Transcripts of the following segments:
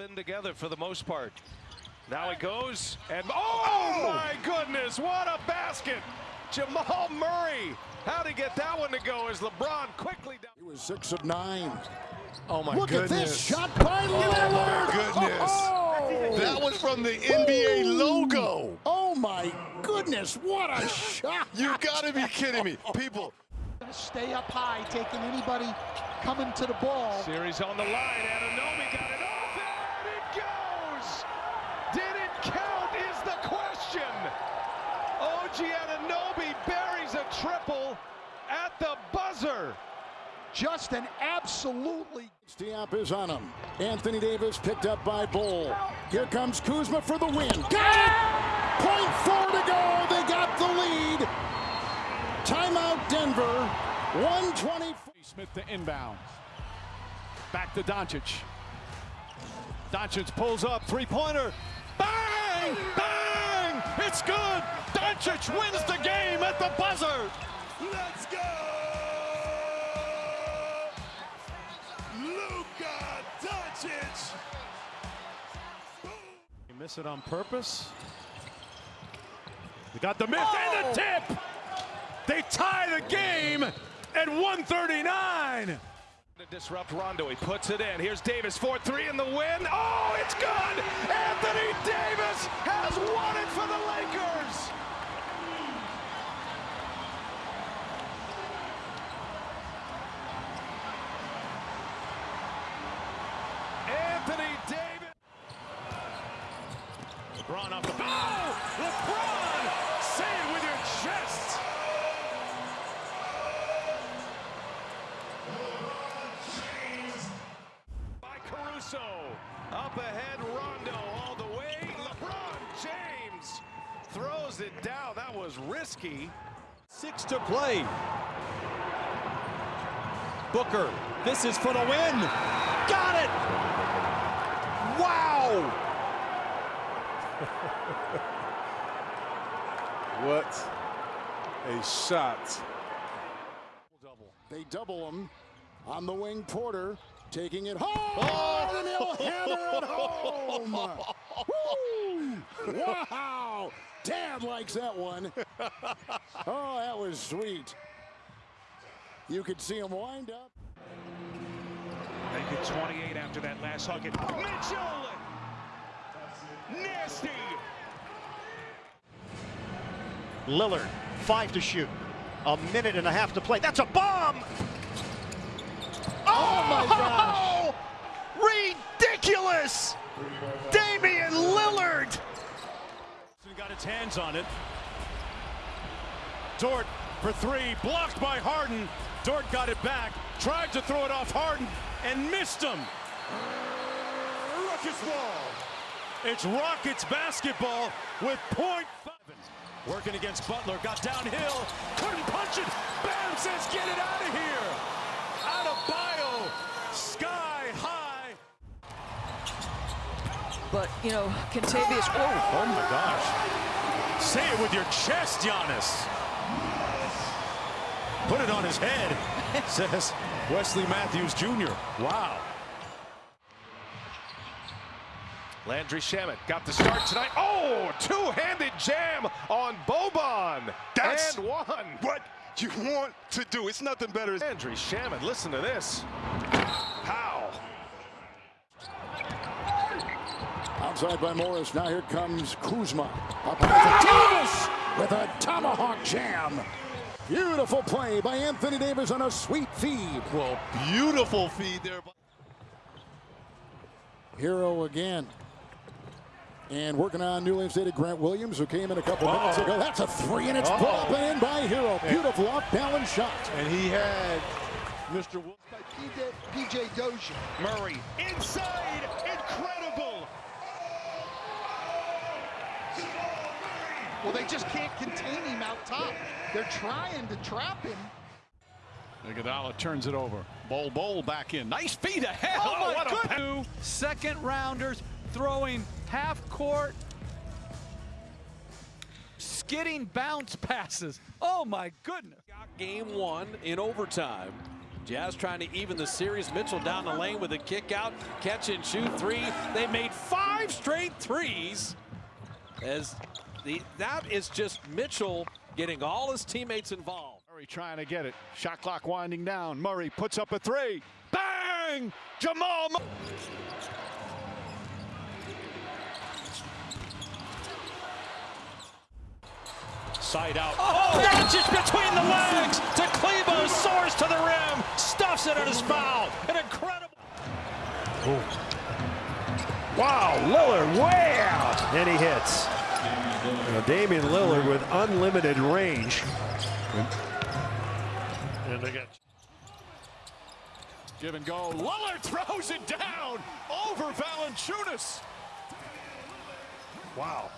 been together for the most part. Now it goes, and oh, oh, my goodness, what a basket! Jamal Murray, how'd he get that one to go as LeBron quickly down. He was six of nine. Oh my Look goodness. Look at this shot by oh Lillard. goodness. Oh, That was from the NBA logo. oh my goodness, what a shot. You gotta be kidding me. People, Stay up high, taking anybody coming to the ball. Series on the line, Anunoby got it off, and it goes! Did it count is the question! OG Anunoby buries a triple at the buzzer. Just an absolutely Stiap is on him. Anthony Davis picked up by Bull. Here comes Kuzma for the win. Got it! Point four to go. They got the lead. Timeout Denver. 120. Smith to inbound. Back to Doncic. Doncic pulls up, three-pointer. Bang! Bang! It's good! Doncic wins the game at the buzzer! let's go! Luka Doncic. You miss it on purpose. They got the miss and the oh! tip! They tie the game at 139! To disrupt Rondo, he puts it in. Here's Davis, 4-3 in the win. Oh, it's good! Anthony Davis has won it for the Lakers! Anthony Davis. LeBron off the bow! Oh, LeBron! Say it with your chest! by Caruso. Up ahead, Rondo all the way. LeBron James throws it down. That was risky. Six to play. Booker, this is for the win. Got it! Wow! What a shot. They double him on the wing. Porter taking it home. Oh! And he'll hammer it home. Woo! Wow. Dad likes that one. Oh, that was sweet. You could see him wind up. Make it 28 after that last hug. And Mitchell! Nasty! Lillard, five to shoot. A minute and a half to play. That's a bomb! Oh, my oh! gosh! Ridiculous! Damian Lillard! Got its hands on it. Dort for three, blocked by Harden. Dort got it back, tried to throw it off Harden, and missed him. Rockets ball. It's Rockets basketball with point five. Working against Butler, got downhill, couldn't punch it. Bam says, get it out of here. Out of bio, sky high. But, you know, Kentavious, oh, Oh my gosh. Say it with your chest, Giannis. Put it on his head, says Wesley Matthews Jr. Wow. Landry Shamet got the start tonight. Oh, two-handed jam on Boban. That's and one. What you want to do. It's nothing better. Landry Shamet, listen to this. How? Outside by Morris. Now here comes Kuzma. Up high for Davis with a tomahawk jam. Beautiful play by Anthony Davis on a sweet feed. Well, beautiful feed there. Herro again. And working on newly instated Grant Williams, who came in a couple minutes ago. That's a three, and it's Uh-oh. pulled up and in by Herro. Beautiful off-balance shot. And he had Mr. Will. by PJ, PJ Dozier. Murray inside. Incredible. Well, they just can't contain him out top. They're trying to trap him. Iguodala turns it over. Bowl, bowl back in. Nice feed ahead. Oh, oh my what a goodness. second rounders throwing half court, skidding bounce passes. Oh, my goodness. Game one in overtime. Jazz trying to even the series. Mitchell down the lane with a kick out, catch and shoot three. They made five straight threes. As the that is just Mitchell getting all his teammates involved. Murray trying to get it. Shot clock winding down. Murray puts up a three. Bang! Jamal Murray. Side out. Oh, Doncic between the legs to Kleber, soars to the rim, stuffs it on his foul. An incredible. Wow, Lillard way out. And he hits. Now, Damian Lillard with unlimited range. And they got Give and go. Lillard throws it down over Valanciunas. wow.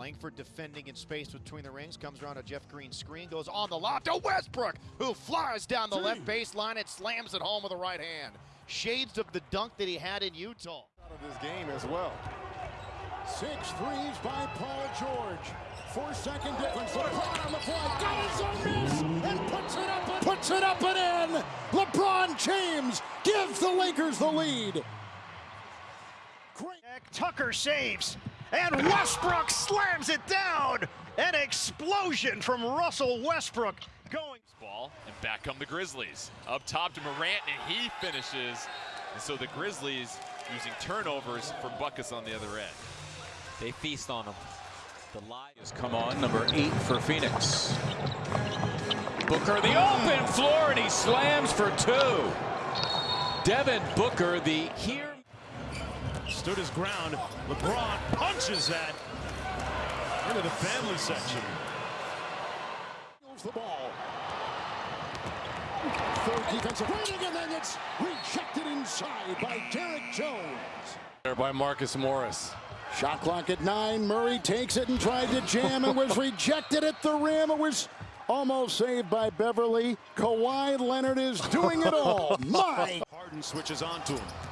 Langford defending in space between the rings, comes around a Jeff Green screen, goes on the lob to Westbrook, who flies down the left baseline and slams it home with the right hand. Shades of the dunk that he had in Utah. Out of this game as well. Six threes by Paul George. Four second difference. LeBron on the fly. Does a miss and puts it up and puts it up and in. LeBron James gives the Lakers the lead. Great. Tucker saves. And Westbrook slams it down. An explosion from Russell Westbrook going. ball, and back come the Grizzlies. Up top to Morant, and he finishes. And so the Grizzlies using turnovers for buckets on the other end. They feast on him. The lie has come on, number eight for Phoenix. Booker, the open floor, and he slams for two. Devin Booker, the here. Stood his ground. LeBron punches that into the family section. The ball. Third defensive rating, and then it's rejected inside by Derrick Jones. There by Marcus Morris. Shot clock at nine. Murray takes it and tried to jam and was rejected at the rim. It was almost saved by Beverley. Kawhi Leonard is doing it all. My Harden switches on to him.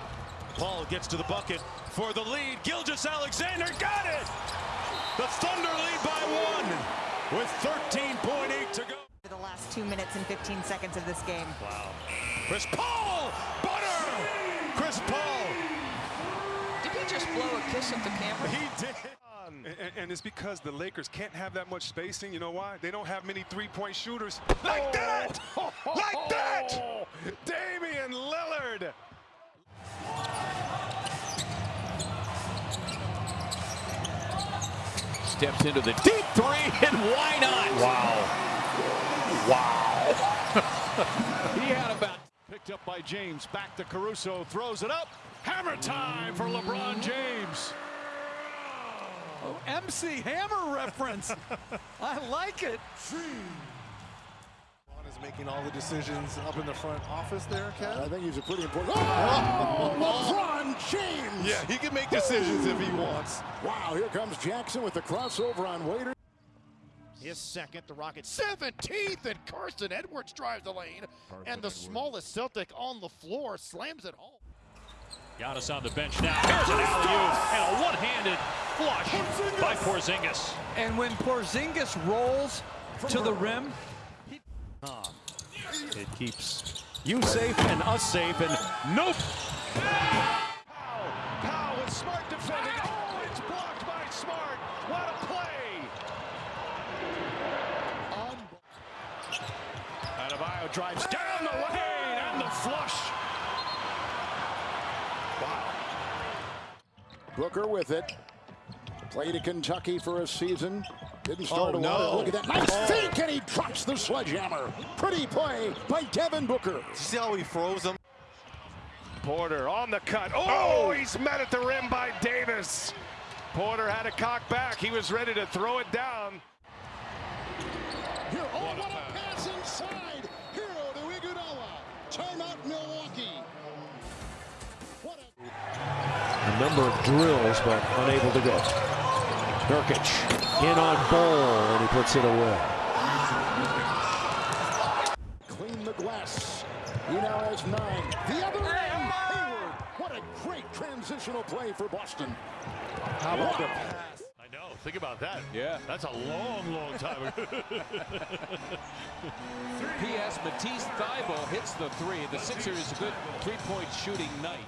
Paul gets to the bucket for the lead. Gilgeous-Alexander got it. The Thunder lead by one with 13.8 to go. For the last two minutes and 15 seconds of this game. Wow. Chris Paul, butter. Chris Paul. Did he just blow a kiss at the camera? He did. And, and it's because the Lakers can't have that much spacing. You know why? They don't have many three-point shooters. Like that! Oh. Like that! Damian Lillard. Steps into the deep three, and why not? Wow. Wow. he had about. Picked up by James. Back to Caruso. Throws it up. Hammer time for LeBron James. Oh, MC Hammer reference. I like it. is making all the decisions up in the front office there, Ken? I think he's a pretty important. Oh, LeBron James. Yeah, he can make decisions if he wants. Wow, here comes Jackson with the crossover on Waiter. His second, the Rockets 17th, and Carson Edwards drives the lane. and the smallest Celtic on the floor slams it home. Giannis on the bench now. Here's an alley-oop and a one-handed flush by Porzingis. And when Porzingis rolls to the rim, It keeps you safe and us safe. And nope. Powell with Smart defending. Oh, it's blocked by Smart. What a play. Adebayo drives down the lane and the flush. Booker with it. Played at Kentucky for a season. Didn't oh, start Oh, a while. no. Look at that nice oh. fake, and he drops the sledgehammer. Pretty play by Devin Booker. See how he froze him? Porter on the cut. Oh, oh, he's met at the rim by Davis. Porter had a cock back. He was ready to throw it down. Here, oh, what a pass inside. Herro to Iguodala. Timeout, Milwaukee. What a A number of drills, but unable to go. Nurkic in on Ball, and he puts it away. clean the glass. He now has nine. The other end, Hayward. What a great transitional play for Boston. How about the I know. think about that. Yeah. That's a long, long time ago. P.S. Matisse Thybulle hits the three. The Sixers a good three-point shooting night.